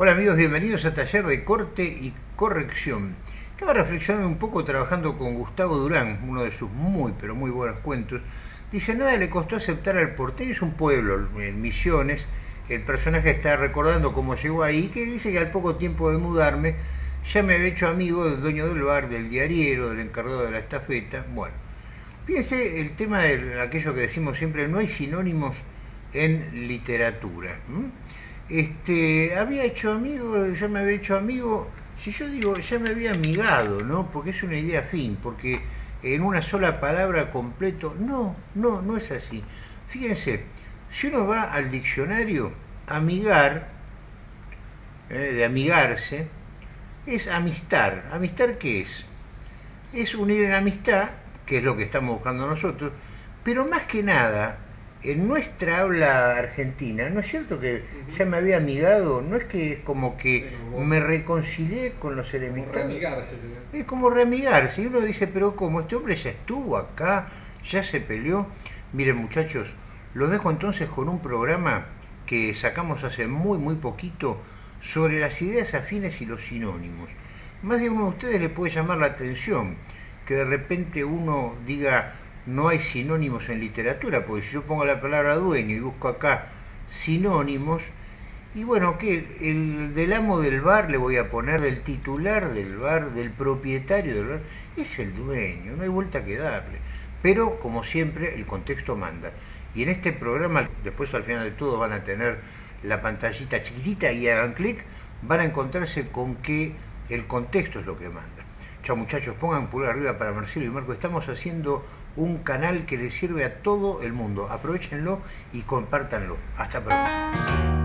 Hola amigos, bienvenidos a Taller de Corte y Corrección. Estaba reflexionando un poco trabajando con Gustavo Durán, uno de sus muy pero muy buenos cuentos. Dice, nada le costó aceptar al porteño, es un pueblo en Misiones. El personaje está recordando cómo llegó ahí, que dice que al poco tiempo de mudarme ya me había hecho amigo del dueño del bar, del diariero, del encargado de la estafeta. Bueno, fíjense el tema de aquello que decimos siempre, no hay sinónimos en literatura este, había hecho amigo, ya me había hecho amigo, si yo digo, ya me había amigado, ¿no? Porque es una idea fin, porque en una sola palabra completo, no, no, no es así. Fíjense, si uno va al diccionario, amigar, eh, de amigarse, es amistar. ¿Amistar qué es? Es unir en amistad, que es lo que estamos buscando nosotros, pero más que nada, en nuestra habla argentina, ¿no es cierto que ya me había amigado? No es que es como que me reconcilié con los enemigos. Es como reamigarse. Y uno dice, pero como este hombre ya estuvo acá, ya se peleó. Miren muchachos, los dejo entonces con un programa que sacamos hace muy, muy poquito sobre las ideas afines y los sinónimos. Más de uno de ustedes le puede llamar la atención que de repente uno diga no hay sinónimos en literatura, porque si yo pongo la palabra dueño y busco acá sinónimos, y bueno, ¿qué? El del amo del bar le voy a poner del titular del bar, del propietario del bar, es el dueño, no hay vuelta que darle. Pero, como siempre, el contexto manda. Y en este programa, después al final de todo van a tener la pantallita chiquitita y hagan clic, van a encontrarse con que el contexto es lo que manda. Muchachos, pongan pulgar arriba para Marcelo y Marco. Estamos haciendo un canal que le sirve a todo el mundo. Aprovechenlo y compártanlo. Hasta pronto.